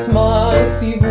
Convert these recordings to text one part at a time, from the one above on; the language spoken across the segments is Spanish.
Christmas you?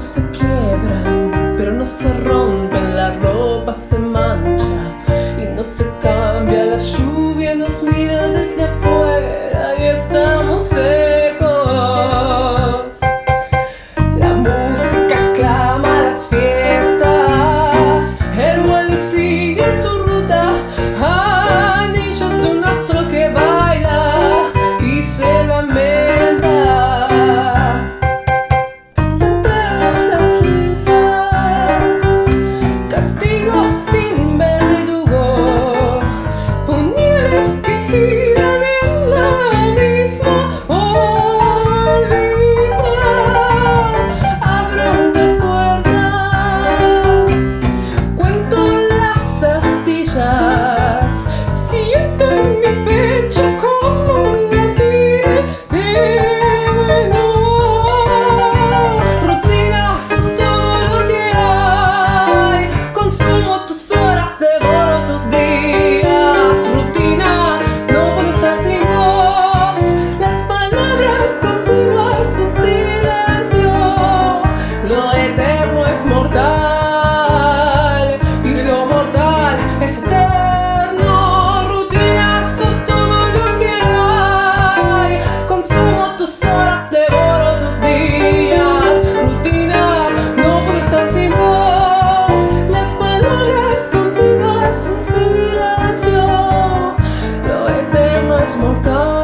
se quiebran, pero no se rompen, la ropa se mancha y no se cambia, la lluvia nos mira desde afuera. mortais.